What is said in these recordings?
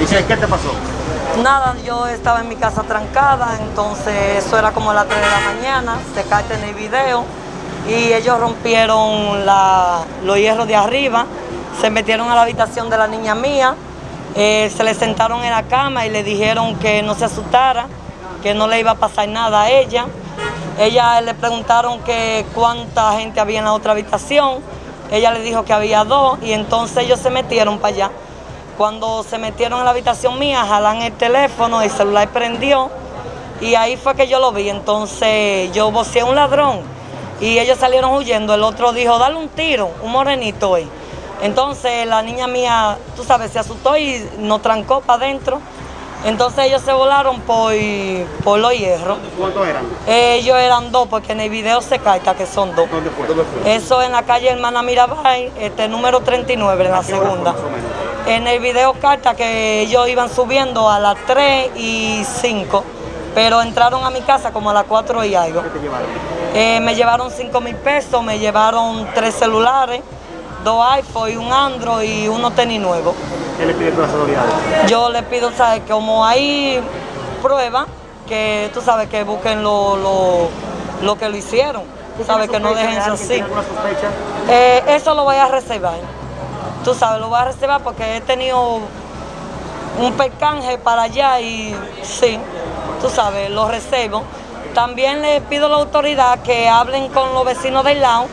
Dice, ¿qué te pasó? Nada, yo estaba en mi casa trancada, entonces eso era como las 3 de la mañana, se cae en el video y ellos rompieron la- los hierros de arriba, se metieron a la habitación de la niña mía, eh, se le sentaron en la cama y le dijeron que no se asustara, que no le iba a pasar nada a ella. Ella le preguntaron que cuánta gente había en la otra habitación, ella le dijo que había dos y entonces ellos se metieron para allá. Cuando se metieron en la habitación mía, jalan el teléfono, el celular prendió y ahí fue que yo lo vi. Entonces yo voceé a un ladrón y ellos salieron huyendo. El otro dijo, dale un tiro, un morenito ahí. Entonces la niña mía, tú sabes, se asustó y nos trancó para adentro. Entonces ellos se volaron por, por los hierros. ¿Cuántos eran? Ellos eran dos, porque en el video se carta que son dos. ¿Dónde fue? Eso en la calle Hermana Mirabal, este número 39, en la segunda. En el video carta que ellos iban subiendo a las 3 y 5, pero entraron a mi casa como a las 4 y algo. ¿Qué te llevaron? Eh, me llevaron 5 mil pesos, me llevaron tres celulares, dos iPhone un Android y unos tenis nuevos. ¿Qué le pides a las autoridades? Yo le pido, ¿sabes? Como hay pruebas, que tú sabes que busquen lo, lo, lo que lo hicieron. Tú sabes que no dejen eso así. Eh, eso lo voy a reservar. Tú sabes, lo voy a reservar porque he tenido un percanje para allá y sí, tú sabes, lo reservo. También le pido a la autoridad que hablen con los vecinos del lado.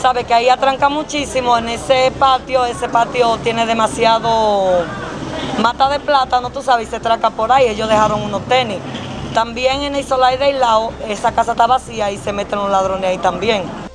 Sabe que ahí atranca muchísimo en ese patio, ese patio tiene demasiado mata de plátano, tú sabes, y se traca por ahí, ellos dejaron unos tenis. También en el solar del lado, esa casa está vacía y se meten los ladrones ahí también.